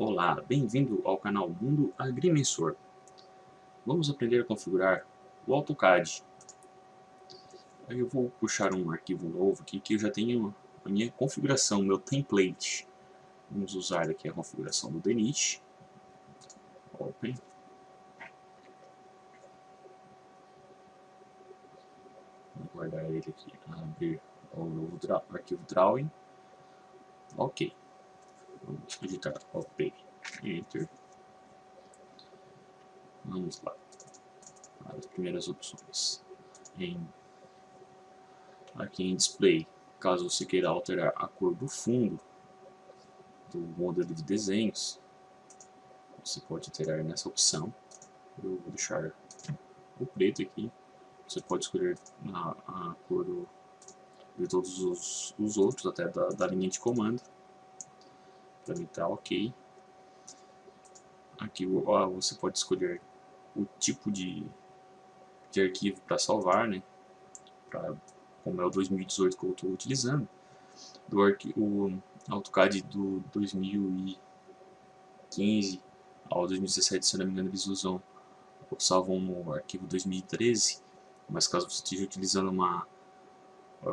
Olá, bem-vindo ao canal Mundo Agrimensor. Vamos aprender a configurar o AutoCAD. Eu vou puxar um arquivo novo aqui que eu já tenho a minha configuração, meu template. Vamos usar aqui a configuração do Denit. Open. Vou guardar ele aqui, abrir o novo arquivo Drawing. Ok. Vamos digitar OP, Enter. Vamos lá. As primeiras opções. Em, aqui em Display, caso você queira alterar a cor do fundo do modelo de desenhos, você pode alterar nessa opção. Eu vou deixar o preto aqui. Você pode escolher a, a cor do, de todos os, os outros, até da, da linha de comando para mim tá ok. Aqui ó, você pode escolher o tipo de, de arquivo para salvar, né? Pra, como é o 2018 que eu estou utilizando. Do arquivo, o AutoCAD do 2015 ao 2017, se não me engano, eles usam salvam no arquivo 2013, mas caso você esteja utilizando uma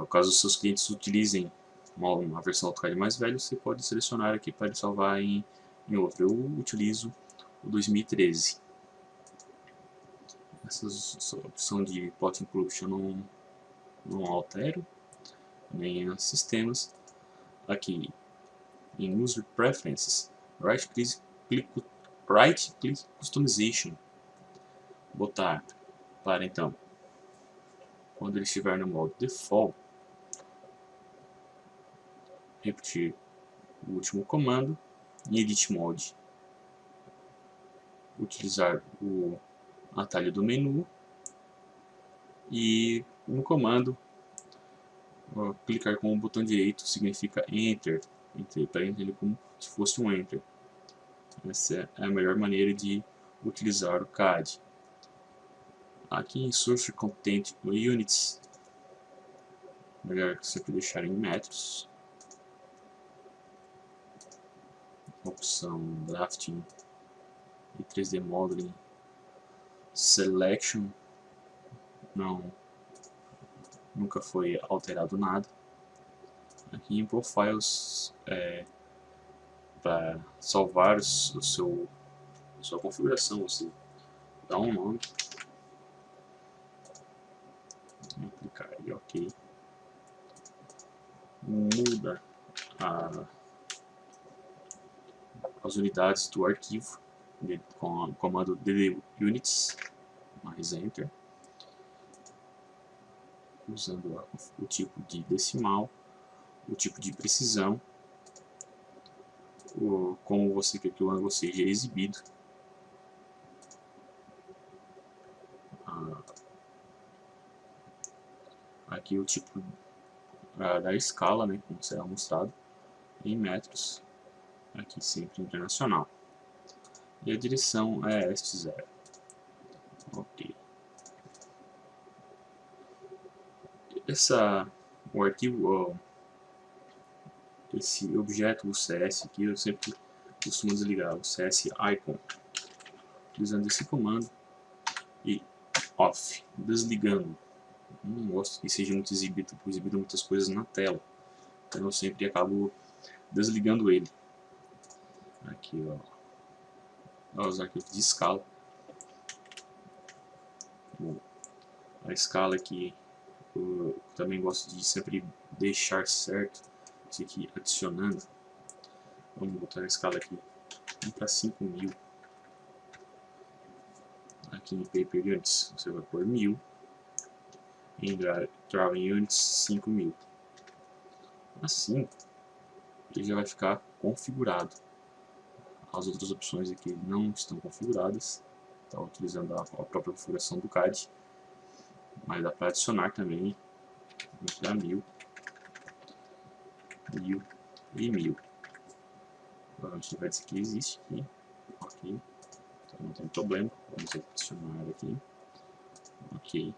caso os seus clientes utilizem uma, uma versão AutoCAD mais velha, você pode selecionar aqui para ele salvar em, em outro. Eu utilizo o 2013. Essa, opção de Plot Inclusion não, não altero, nem em sistemas. Aqui em User Preferences, Right Click, click, right click Customization. Botar para então, quando ele estiver no modo Default, repetir o último comando em Edit Mode. Utilizar o atalho do menu e no comando clicar com o botão direito significa Enter, para ele como se fosse um Enter. Essa é a melhor maneira de utilizar o CAD. Aqui em Source Content Units, melhor sempre deixar em metros. Opção Drafting e 3D Modeling Selection. Não nunca foi alterado nada. Aqui em Profiles é, para salvar o seu a sua configuração você dá um nome. Clicar aí ok. Muda a as unidades do arquivo com o comando dd units mais enter usando o tipo de decimal o tipo de precisão o, como você quer que o ângulo seja exibido aqui o tipo da escala né, como será mostrado em metros aqui sempre internacional. E a direção é este zero. Ok. Essa, o arquivo, esse objeto, o CS aqui, eu sempre costumo desligar o CS icon, utilizando esse comando e off, desligando. Não gosto que seja muito exibido, exibido muitas coisas na tela, então eu sempre acabo desligando ele. Aqui, ó. os arquivos de escala. Bom, a escala aqui, eu também gosto de sempre deixar certo. Isso aqui adicionando. Vamos botar a escala aqui para 5000. Aqui em Paper Units você vai pôr 1000. Em Drawing Units 5000. Assim, ele já vai ficar configurado. As outras opções aqui não estão configuradas, está utilizando a, a, própria configuração do CAD, mas dá para adicionar também, vamos dar 1000, 1000 e 1000. Provavelmente vai dizer que existe aqui, ok, então não tem problema, vamos adicionar aqui, ok.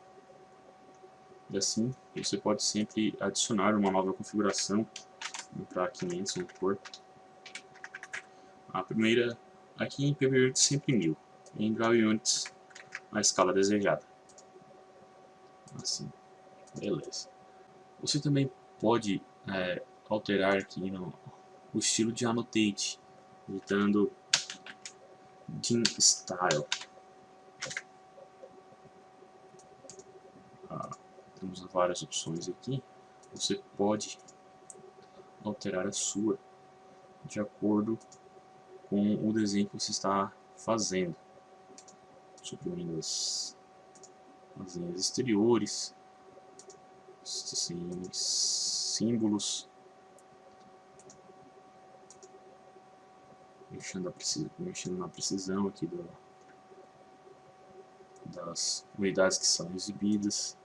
E assim, você pode sempre adicionar uma nova configuração para 500, vamos pôr, A primeira aqui em PB Units sempre 1000, em Draw Units a escala desejada. Assim, beleza. Você também pode é, alterar aqui no, o estilo de Annotate, editando DIN Style. Ah, temos várias opções aqui. Você pode alterar a sua de acordo com o desenho que você está fazendo. Suprimindo as, as linhas exteriores, assim, símbolos, mexendo, precisão, mexendo na precisão aqui do, das unidades que são exibidas.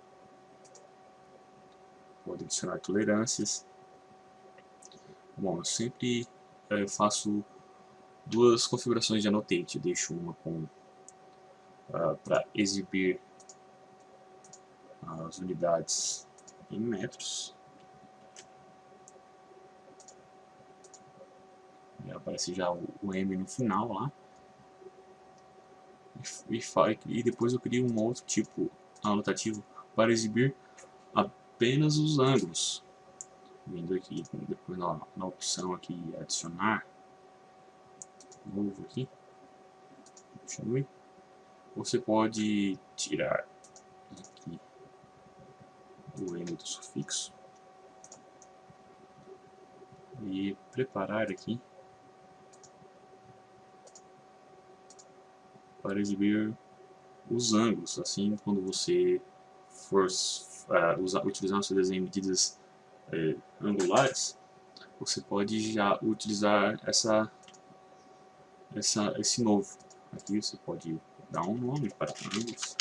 Pode adicionar tolerâncias. Bom, eu sempre eu faço duas configurações de Annotate. Eu deixo uma com uh, ah, para exibir as unidades em metros. E aparece já o, o M no final lá. E, e, e depois eu crio um outro tipo anotativo para exibir apenas os ângulos vindo aqui depois na, na opção aqui adicionar novo aqui. Continue você pode tirar aqui o M do sufixo e preparar aqui para exibir os ângulos. Assim quando você for uh, usar, utilizar no seu desenho medidas é, angulares, você pode já utilizar essa, essa, esse novo. Aqui você pode dar um nome para ângulos.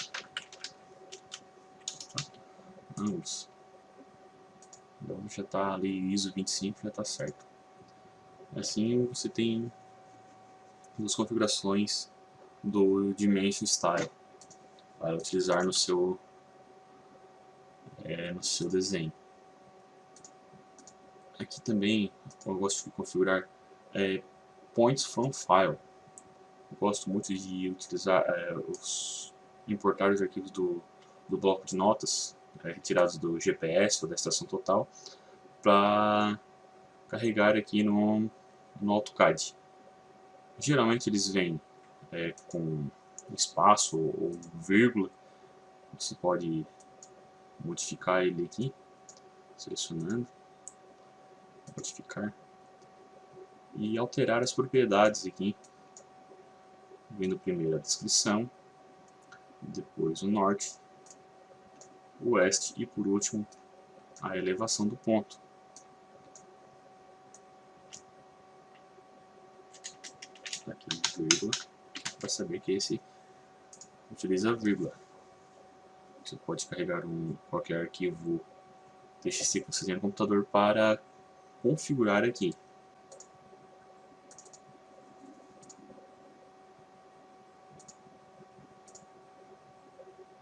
Ângulos. Então já está ali ISO 25, já está certo. Assim você tem duas configurações do Dimension Style para utilizar no seu, é, no seu desenho. Aqui também eu gosto de configurar é, points from file. Eu gosto muito de utilizar é, os importar os arquivos do, do bloco de notas é, retirados do GPS ou da estação total para carregar aqui no, no AutoCAD. Geralmente eles vêm é, com espaço ou, vírgula. Você pode modificar ele aqui, selecionando modificar e alterar as propriedades aqui, vendo primeiro a descrição, depois o norte, o oeste e por último a elevação do ponto. Aqui vírgula, para saber que esse utiliza vírgula. Você pode carregar um, qualquer arquivo TXT que você tem no computador para configurar aqui.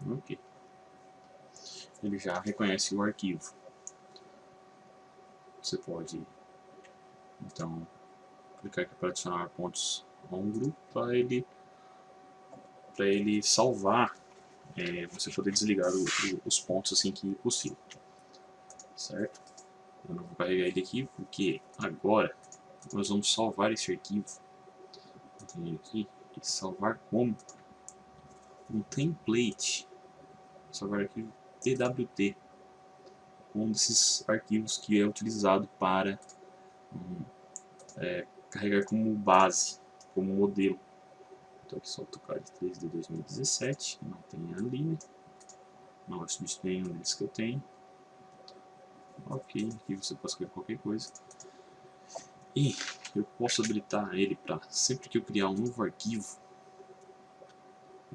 Ok. Ele já reconhece o arquivo. Você pode, então, clicar aqui para adicionar pontos a um grupo para ele, para ele salvar, é, você poder desligar o, o, os pontos assim que possível. Certo? Eu não vou carregar ele aqui porque agora nós vamos salvar esse arquivo. Vou aqui e salvar como um template. Salvar arquivo TWT. Um desses arquivos que é utilizado para um, é, carregar como base, como modelo. Então aqui só AutoCAD 3 de 2017, não tem a linha, não vai substituir nenhum deles que eu tenho. Ok, aqui você pode escrever qualquer coisa. E eu posso habilitar ele para sempre que eu criar um novo arquivo,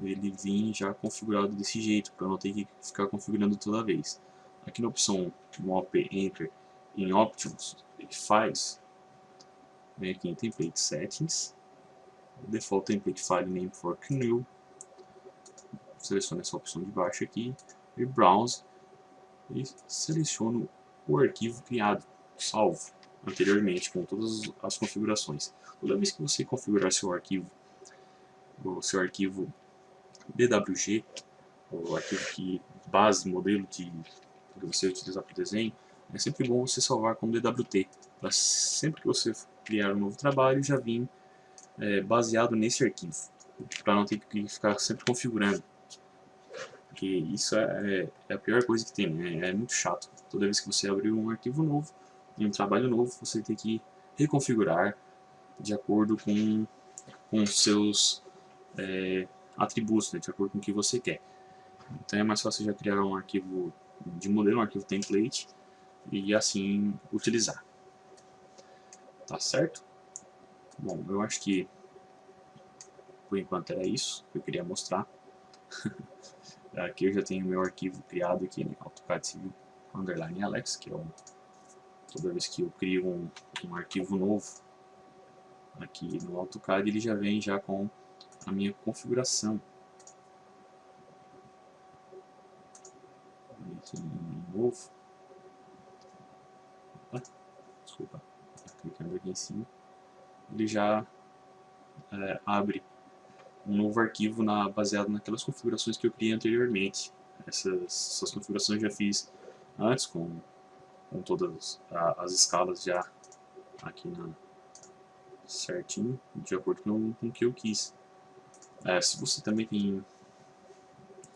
ele vir já configurado desse jeito, para não ter que ficar configurando toda vez. Aqui na opção Mop Enter em Options e Files, vem aqui em Template Settings, Default Template File Name for GNU, seleciono essa opção de baixo aqui, e Browse, e seleciono o arquivo criado, salvo anteriormente com todas as configurações. Toda vez que você configurar seu arquivo, o seu arquivo DWG, o arquivo que base, modelo de, que você utilizar para o desenho, é sempre bom você salvar como DWT, para sempre que você criar um novo trabalho já vir é, baseado nesse arquivo, para não ter que ficar sempre configurando. Porque isso é, é a pior coisa que tem, né? é muito chato. Toda vez que você abrir um arquivo novo, um trabalho novo, você tem que reconfigurar de acordo com, com seus é, atributos, né? de acordo com o que você quer. Então é mais fácil já criar um arquivo de modelo, um arquivo template, e assim utilizar. Tá certo? Bom, eu acho que por enquanto era isso que eu queria mostrar. aqui eu já tenho meu arquivo criado aqui no AutoCAD Civil Underline Alex, que é o, toda vez que eu crio um, um arquivo novo aqui no AutoCAD, ele já vem já com a minha configuração. Novo. Opa, desculpa, clicando aqui em cima. Ele já é, abre um novo arquivo na, baseado naquelas configurações que eu criei anteriormente. Essas, essas configurações eu já fiz antes com, com todas as escalas já aqui na, certinho, de acordo com o que eu quis. É, se você também tem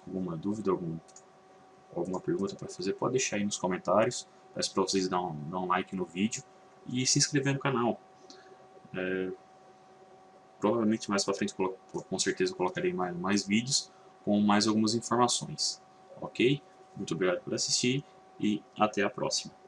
alguma dúvida, algum, alguma pergunta para fazer, pode deixar aí nos comentários. Peço para vocês dar um, dar um like no vídeo e se inscrever no canal. É, provavelmente mais para frente, com certeza, colocarei mais, mais vídeos com mais algumas informações. Ok? Muito obrigado por assistir e até a próxima.